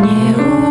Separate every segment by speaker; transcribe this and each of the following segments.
Speaker 1: не уйти.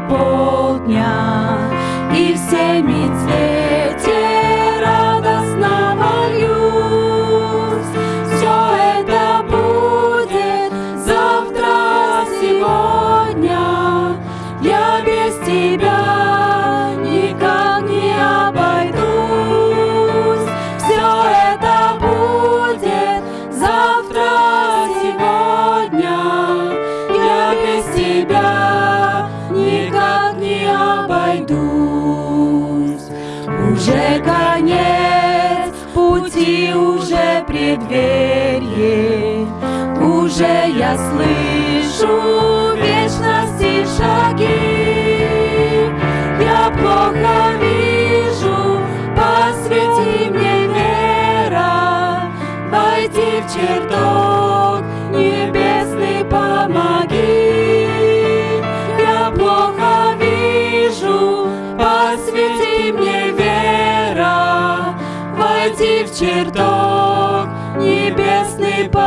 Speaker 1: полдня, и всеми цвете радостно вольюсь. Все это будет завтра, сегодня. Я без тебя никак не обойдусь. Все это будет завтра, сегодня. Я без тебя преддверии Уже я слышу вечности шаги. Я плохо вижу, посвети мне вера Войти в чертог пройти в чертог небесный путь.